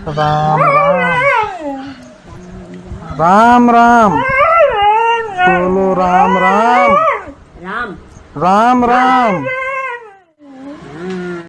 राम राम राम राम बोलो राम राम राम राम राम